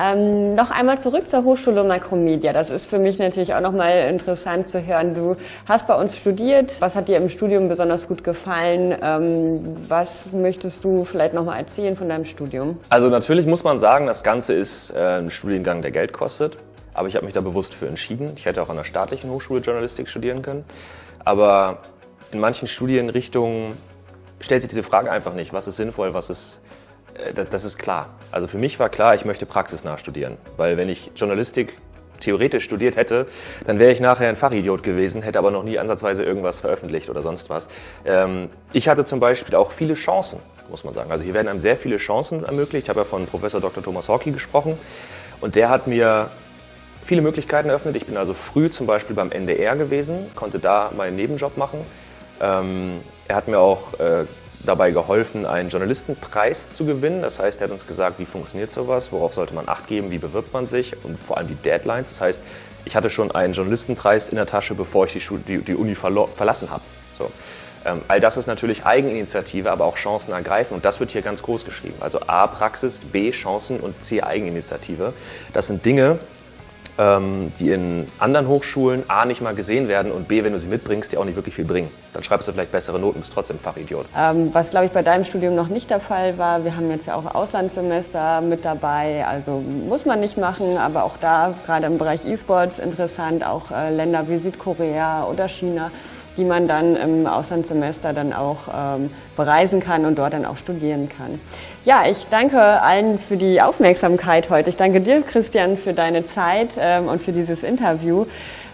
Ähm, noch einmal zurück zur Hochschule Makromedia. Das ist für mich natürlich auch nochmal interessant zu hören. Du hast bei uns studiert. Was hat dir im Studium besonders gut gefallen? Ähm, was möchtest du vielleicht nochmal erzählen von deinem Studium? Also natürlich muss man sagen, das Ganze ist äh, ein Studiengang, der Geld kostet. Aber ich habe mich da bewusst für entschieden. Ich hätte auch an der staatlichen Hochschule Journalistik studieren können. Aber in manchen Studienrichtungen stellt sich diese Frage einfach nicht, was ist sinnvoll, was ist, das ist klar. Also für mich war klar, ich möchte praxisnah studieren, weil wenn ich Journalistik theoretisch studiert hätte, dann wäre ich nachher ein Fachidiot gewesen, hätte aber noch nie ansatzweise irgendwas veröffentlicht oder sonst was. Ähm, ich hatte zum Beispiel auch viele Chancen, muss man sagen. Also hier werden einem sehr viele Chancen ermöglicht. Ich habe ja von Professor Dr. Thomas Hawkey gesprochen und der hat mir viele Möglichkeiten eröffnet. Ich bin also früh zum Beispiel beim NDR gewesen, konnte da meinen Nebenjob machen. Ähm, er hat mir auch äh, dabei geholfen, einen Journalistenpreis zu gewinnen. Das heißt, er hat uns gesagt, wie funktioniert sowas, worauf sollte man Acht geben, wie bewirbt man sich und vor allem die Deadlines. Das heißt, ich hatte schon einen Journalistenpreis in der Tasche, bevor ich die, Schule, die, die Uni verlassen habe. So. Ähm, all das ist natürlich Eigeninitiative, aber auch Chancen ergreifen und das wird hier ganz groß geschrieben. Also A, Praxis, B, Chancen und C, Eigeninitiative. Das sind Dinge, die in anderen Hochschulen A nicht mal gesehen werden und B, wenn du sie mitbringst, die auch nicht wirklich viel bringen. Dann schreibst du vielleicht bessere Noten, bist trotzdem Fachidiot. Ähm, was, glaube ich, bei deinem Studium noch nicht der Fall war, wir haben jetzt ja auch Auslandssemester mit dabei, also muss man nicht machen, aber auch da, gerade im Bereich E-Sports, interessant, auch äh, Länder wie Südkorea oder China die man dann im Auslandssemester dann auch ähm, bereisen kann und dort dann auch studieren kann. Ja, ich danke allen für die Aufmerksamkeit heute. Ich danke dir, Christian, für deine Zeit ähm, und für dieses Interview.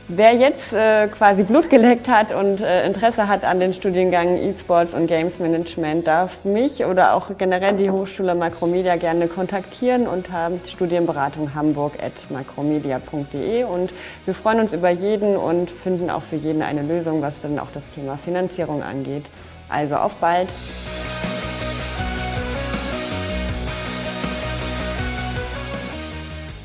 Wer jetzt äh, quasi Blut geleckt hat und äh, Interesse hat an den Studiengang E-Sports und Games Management, darf mich oder auch generell die Hochschule Makromedia gerne kontaktieren unter Studienberatung Hamburg at makromedia.de und wir freuen uns über jeden und finden auch für jeden eine Lösung, was dann auch das Thema Finanzierung angeht. Also auf bald!